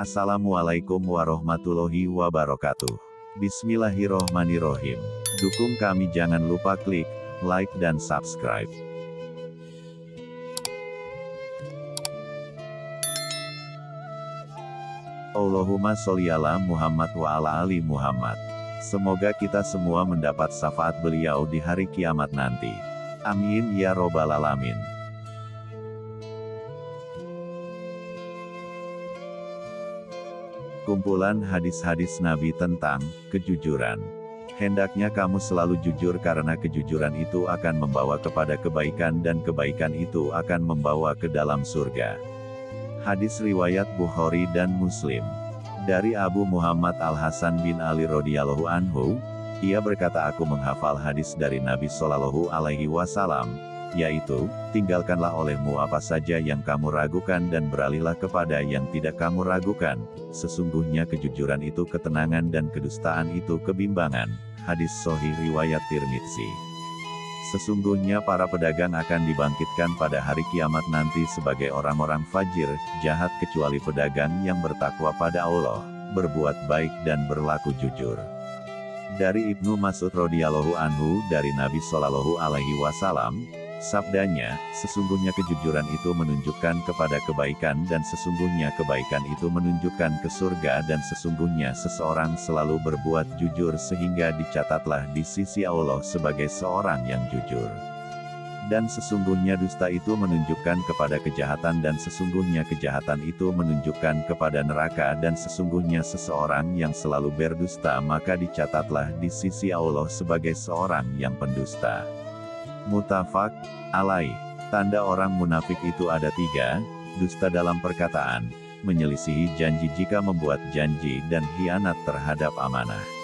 Assalamualaikum warahmatullahi wabarakatuh. Bismillahirrohmanirrohim. Dukung kami jangan lupa klik like dan subscribe. Allahumma sholli ala Muhammad wa ala ali Muhammad. Semoga kita semua mendapat syafaat beliau di hari kiamat nanti. Amin ya robbal alamin. Kumpulan hadis-hadis Nabi tentang kejujuran. Hendaknya kamu selalu jujur karena kejujuran itu akan membawa kepada kebaikan dan kebaikan itu akan membawa ke dalam surga. Hadis riwayat Bukhari dan Muslim. Dari Abu Muhammad Al-Hasan bin Ali radhiyallahu anhu, ia berkata aku menghafal hadis dari Nabi Shallallahu alaihi wasallam, yaitu, tinggalkanlah olehmu apa saja yang kamu ragukan dan beralihlah kepada yang tidak kamu ragukan, sesungguhnya kejujuran itu ketenangan dan kedustaan itu kebimbangan. Hadis Sohih Riwayat Tirmidzi Sesungguhnya para pedagang akan dibangkitkan pada hari kiamat nanti sebagai orang-orang fajir, jahat kecuali pedagang yang bertakwa pada Allah, berbuat baik dan berlaku jujur. Dari Ibnu Mas'ud radhiyallahu anhu dari Nabi Shallallahu alaihi wasallam, Sabdanya, sesungguhnya kejujuran itu menunjukkan kepada kebaikan dan sesungguhnya kebaikan itu menunjukkan ke surga dan sesungguhnya seseorang selalu berbuat jujur sehingga dicatatlah di sisi Allah sebagai seorang yang jujur. Dan sesungguhnya dusta itu menunjukkan kepada kejahatan dan sesungguhnya kejahatan itu menunjukkan kepada neraka dan sesungguhnya seseorang yang selalu berdusta maka dicatatlah di sisi Allah sebagai seorang yang pendusta. Mutafak, alai. Tanda orang munafik itu ada tiga, dusta dalam perkataan, menyelisihi janji jika membuat janji dan hianat terhadap amanah.